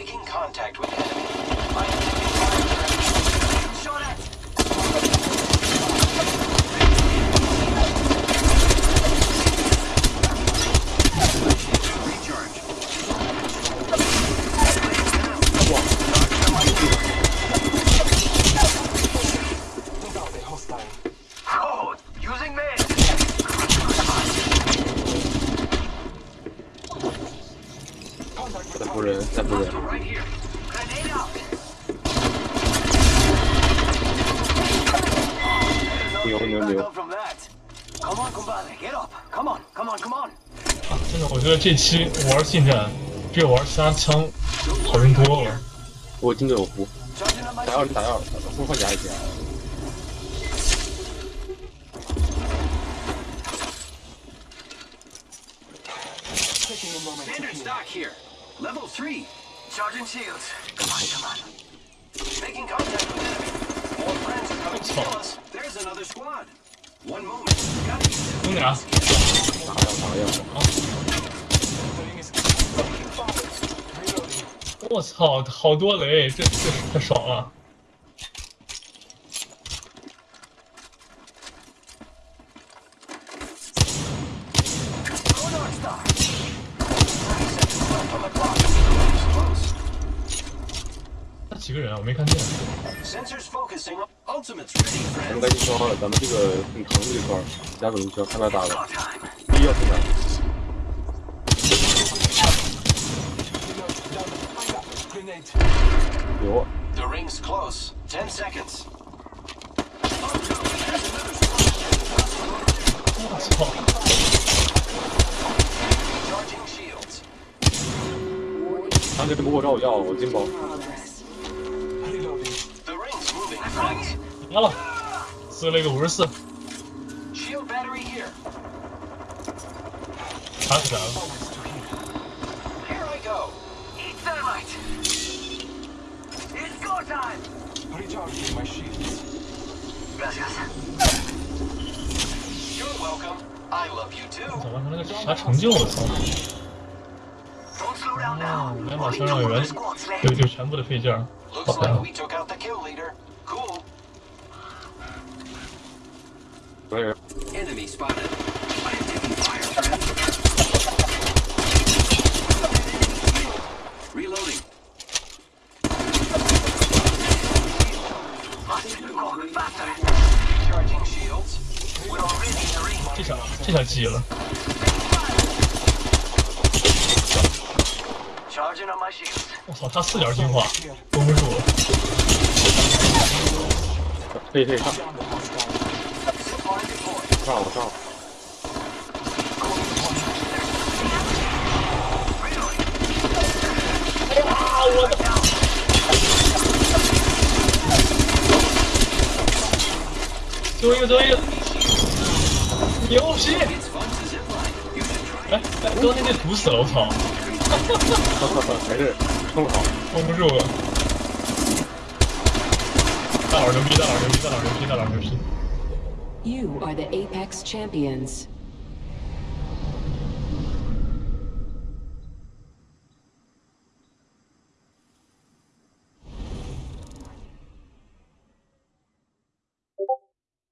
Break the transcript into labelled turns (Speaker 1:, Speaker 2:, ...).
Speaker 1: Making contact with enemy.
Speaker 2: 再补人，再补人。牛牛牛！
Speaker 3: 真的，我觉得这期玩近战比玩其他枪好用多了。
Speaker 2: 我盯
Speaker 1: 着我壶，
Speaker 2: 打药打药，壶换夹一些。
Speaker 1: Level three. Charging shields. Come on, come on. Making contact with enemy. More friends are coming to kill us. There's another squad. One moment. Got it.
Speaker 3: 兄弟啊，
Speaker 2: 打药打药，
Speaker 4: The ring is taking fire. Reloading.
Speaker 3: 我操，好多雷，这这太爽了。
Speaker 1: Go
Speaker 3: 几个人啊？我没看见。
Speaker 2: 咱们
Speaker 1: 赶
Speaker 2: 紧消耗了，咱们这个很疼这一块，加准一下，看他打的，必要
Speaker 4: 出战。
Speaker 2: 有。
Speaker 1: The ring's close. Ten seconds.
Speaker 2: 他这边不过罩我
Speaker 1: 要，我金宝。
Speaker 3: 完了，撕了一个五十四。卡啥人了。怎么他那个啥成就我操！两，把
Speaker 1: 身
Speaker 3: 上
Speaker 1: 有
Speaker 3: 人，
Speaker 1: 对，
Speaker 3: 就全部的配件，好
Speaker 1: 的。
Speaker 2: 可以
Speaker 1: ，Enemy spotted. I am taking fire, friend. Reloading. Must go faster. Charging shields. We're already in the ring.
Speaker 3: 这下这下记了。我操，他四点进化，绷不住了。
Speaker 2: 可以可以上上我上，
Speaker 3: 啊，我的！最后一个，最后一个，牛皮
Speaker 1: ！It's fun to zip line. You should try
Speaker 3: 哎哎，刚才那毒死了，我操，
Speaker 2: 还是冲好。
Speaker 3: 绷不住了。大佬牛逼，大佬牛逼，大佬牛逼，大佬牛逼！
Speaker 5: You are the Apex champions.